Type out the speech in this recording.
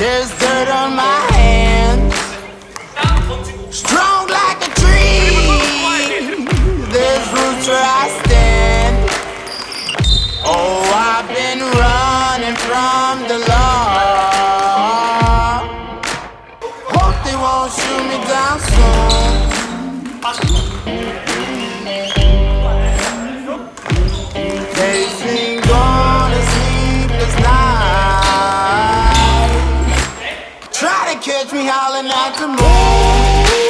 There's dirt on my hands. Strong like a tree. There's roots where I stand. Oh, I've been running from the law. Hope they won't shoot me down soon. catch me howling at the moon.